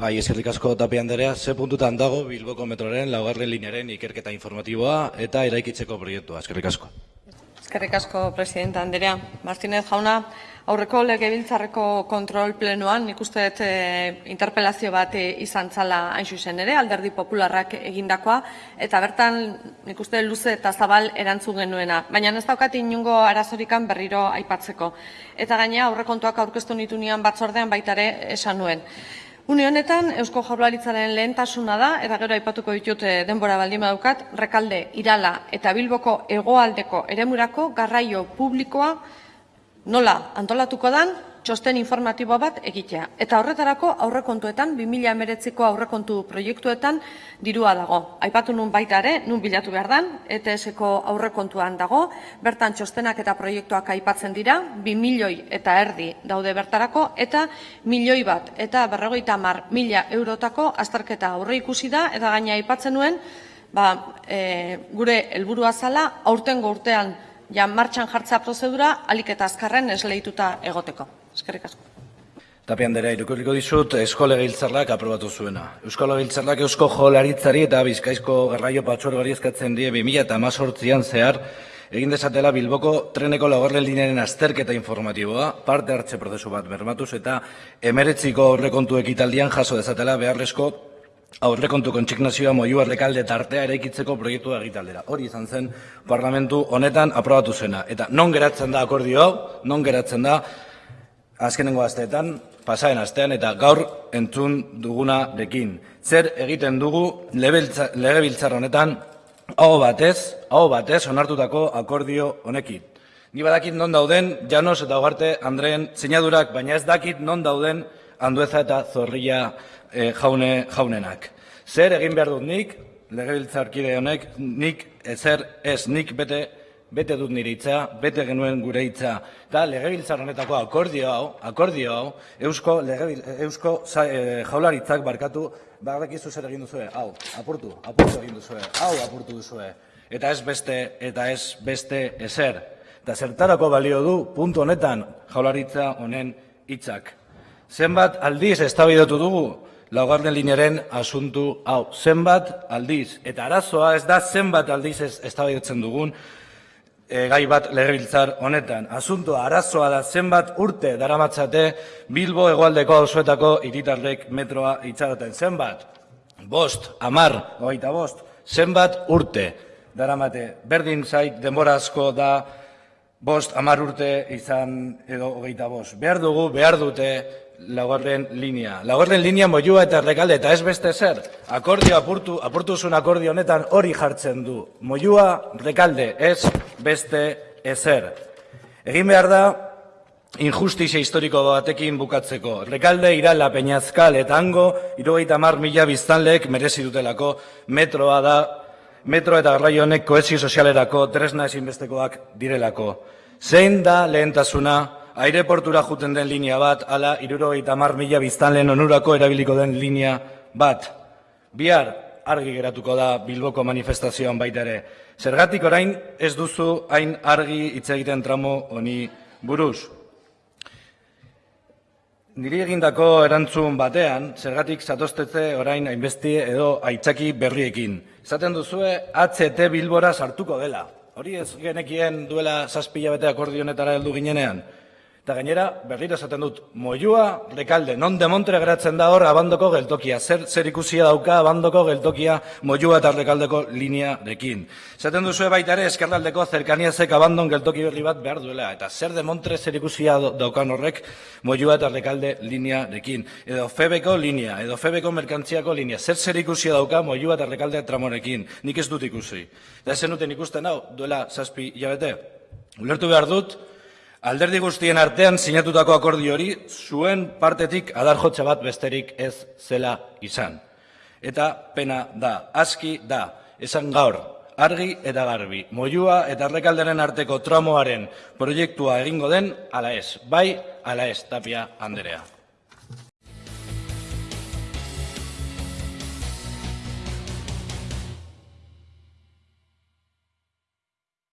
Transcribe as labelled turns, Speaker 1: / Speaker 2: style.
Speaker 1: Bai, eskerrik asko Tapia Anderea, ze puntutan dago Bilboko metroren laugarren linearen ikerketa informatiboa eta eraikitzeko proiektua, eskerrik asko.
Speaker 2: Eskerrik asko, presidenta Anderea. Martinez jauna, aurreko legebiltzarreko kontrol plenoan, nik uste dut e, interpelazio bat e, izan zala hain zuzen ere, alderdi popularrak egindakoa, eta bertan nik uste luze eta zabal erantzun genuena. Baina ez daukat inungo arazorikan berriro aipatzeko. Eta gaina aurrekontuak aurkeztu nitu nian batzordean baitare esan nuen. Une honetan, Eusko Jaurlaritzaren lehentasuna da, eta gero aipatuko ditut eh, denbora baldin badaukat, Rekalde, Irala eta Bilboko hegoaldeko eremurako garraio publikoa nola antolatuko dan txosten informatibo bat egitea. Eta horretarako aurrekontuetan, 2019ko aurrekontu proiektuetan dirua dago. Aipatu nun baita ere, nun bilatu behar dan, ETS-ko aurrekontuan dago, bertan txostenak eta proiektuak aipatzen dira, 2 milioi eta erdi daude bertarako, eta milioi bat, eta berrogeita mar mila eurotako azterketa aurre ikusi da, eta gaina aipatzen nuen, ba, e, gure helburua zala, aurtengo urtean ja martxan jartza prozedura, alik eta azkarren esleituta egoteko. Eskerrik asko.
Speaker 1: Tapia Anderea, irukuriko dizut Eusko Legebiltzarrak aprobatu zuena. Eusko Legebiltzarrak Eusko Jolaritzari eta Bizkaizko Garraio Patxorgari eskatzen die 2018an zehar egin desatela Bilboko treneko laugarren linearen azterketa informatiboa, parte hartze prozesu bat bermatuz eta emeretziko aurrekontu ekitaldian jaso dezatela beharrezko aurrekontu kontxignazioa moiu arrekalde tartea eraikitzeko proiektua egitaldera. Hori izan zen parlamentu honetan aprobatu zena. Eta non geratzen da akordio hau, non geratzen da azkenengo asteetan, pasaren astean eta gaur entzun dugunarekin. Zer egiten dugu legebiltzar honetan hau batez, hau batez onartutako akordio honekin. Ni badakit non dauden Janos eta Ugarte Andreen sinadurak, baina ez dakit non dauden Andueza eta Zorrilla e, jaune, jaunenak. Zer egin behar dut nik, legebiltzarkide honek, nik ezer ez nik bete bete dut nire hitza, bete genuen gure hitza, eta legebiltzar honetako akordio hau, akordio hau, eusko, legebil, eusko e, jaularitzak barkatu, badakizu zer egin duzue, hau, apurtu, apurtu egin duzue, hau apurtu duzue, eta ez beste, eta ez beste ezer. Eta zertarako balio du, puntu honetan, jaularitza honen hitzak. Zenbat aldiz eztabaidatu dugu, laugarren linearen asuntu hau. Zenbat aldiz, eta arazoa ez da zenbat aldiz eztabaidatzen dugun, gai bat legebiltzar honetan. Asuntoa arazoa da zenbat urte daramatzate Bilbo hegoaldeko auzoetako hiritarrek metroa itxaroten. Zenbat? Bost, amar, hogeita bost, zenbat urte daramate. Berdin zait denbora asko da bost, amar urte izan edo hogeita bost. Behar dugu, behar dute laugarren linea. Laugarren linea moiua eta errekalde, eta ez beste zer, akordio apurtu, apurtu zuen akordio honetan hori jartzen du. Moiua, rekalde, ez beste ezer. Egin behar da, injustizia historiko batekin bukatzeko. Rekalde, irala, peñazkal eta hango, irogeita mar mila biztanleek merezi dutelako metroa da, metro eta garraio honek koezio sozialerako tresna ezinbestekoak direlako. Zein da lehentasuna aireportura juten den linea bat, ala irurogeita mar mila biztanleen onurako erabiliko den linea bat. Bihar argi geratuko da Bilboko manifestazioan baita ere. Zergatik orain ez duzu hain argi hitz egiten tramo honi buruz. Niri egindako erantzun batean, zergatik zatostetze orain hainbesti edo aitzaki berriekin. Zaten duzue, HT Bilbora sartuko dela. Hori ez genekien duela zazpila bete akordionetara heldu ginenean. Eta gainera, berriro esaten dut, moiua, rekalde, non de montre geratzen da hor abandoko geltokia. Zer, zer ikusia dauka abandoko geltokia moiua eta rekaldeko linea dekin. Zaten duzu baita ere, eskerraldeko zerkaniazek abandon geltoki berri bat behar duela. Eta zer de montre zer ikusia daukan horrek moiua eta rekalde linea dekin. Edo febeko linea, edo febeko merkantziako linea. Zer zer ikusia dauka moiua eta rekalde tramorekin. Nik ez dut ikusi. Eta zenuten ikusten hau, duela saspi jabete. Ulertu behar dut, Alderdi guztien artean sinatutako akordio hori zuen partetik adarjotza bat besterik ez zela izan. Eta pena da, aski da, esan gaur, argi eta garbi, moiua eta rekalderen arteko tramoaren proiektua egingo den, ala ez, bai, ala ez, tapia Anderea.